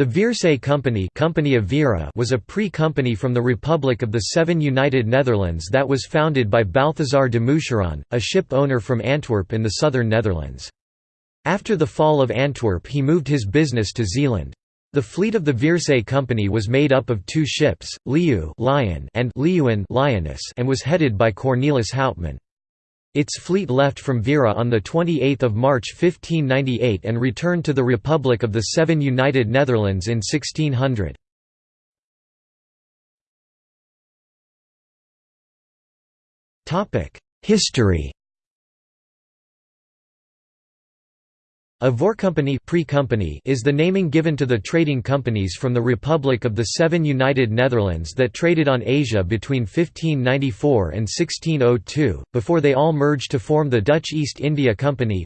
The Veerse Company, Company of Veere was a pre-company from the Republic of the Seven United Netherlands that was founded by Balthazar de Moucheron, a ship owner from Antwerp in the southern Netherlands. After the fall of Antwerp he moved his business to Zeeland. The fleet of the Veerse Company was made up of two ships, Leeuw Lion and Leeuwin Lioness and was headed by Cornelis Houtman. Its fleet left from Veere on 28 March 1598 and returned to the Republic of the Seven United Netherlands in 1600. History A voorcompagnie pre-company is the naming given to the trading companies from the Republic of the Seven United Netherlands that traded on Asia between 1594 and 1602, before they all merged to form the Dutch East India Company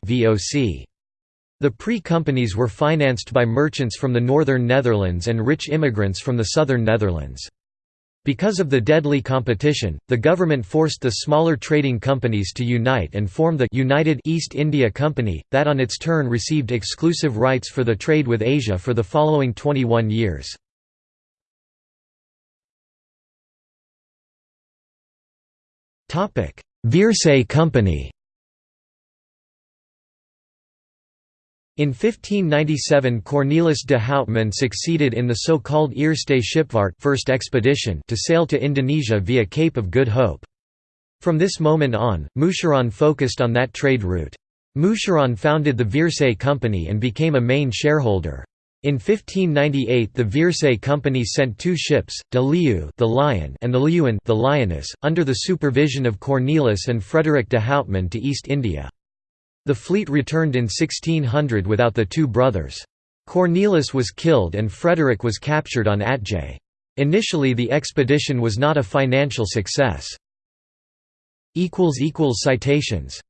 The pre-companies were financed by merchants from the northern Netherlands and rich immigrants from the southern Netherlands. Because of the deadly competition, the government forced the smaller trading companies to unite and form the United East India Company, that on its turn received exclusive rights for the trade with Asia for the following 21 years. Veerse Company In 1597 Cornelis de Houtman succeeded in the so-called Eerste Scheepvaart first expedition to sail to Indonesia via Cape of Good Hope. From this moment on, Moucheron focused on that trade route. Moucheron founded the Veerse Company and became a main shareholder. In 1598 the Veerse Company sent two ships, de Leeuw the Lion and the Leeuwin the Lioness, under the supervision of Cornelis and Frederick de Houtman to East India. The fleet returned in 1600 without the two brothers. Cornelis was killed and Frederick was captured on Atjeh. Initially the expedition was not a financial success. Citations